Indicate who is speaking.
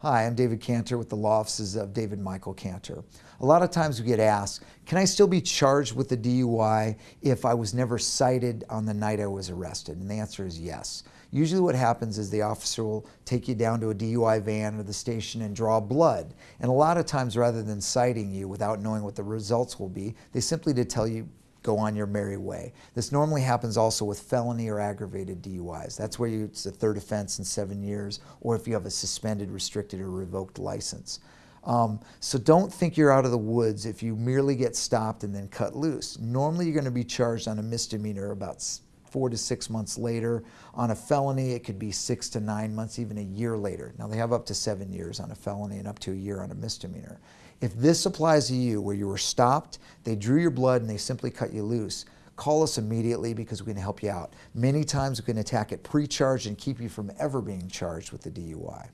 Speaker 1: Hi, I'm David Cantor with the law offices of David Michael Cantor. A lot of times we get asked, can I still be charged with a DUI if I was never cited on the night I was arrested? And the answer is yes. Usually what happens is the officer will take you down to a DUI van or the station and draw blood. And a lot of times rather than citing you without knowing what the results will be, they simply tell you go on your merry way. This normally happens also with felony or aggravated DUIs. That's where you, it's a third offense in seven years, or if you have a suspended, restricted, or revoked license. Um, so don't think you're out of the woods if you merely get stopped and then cut loose. Normally you're going to be charged on a misdemeanor about four to six months later. On a felony, it could be six to nine months, even a year later. Now, they have up to seven years on a felony and up to a year on a misdemeanor. If this applies to you, where you were stopped, they drew your blood and they simply cut you loose, call us immediately because we can help you out. Many times we can attack it pre-charged and keep you from ever being charged with the DUI.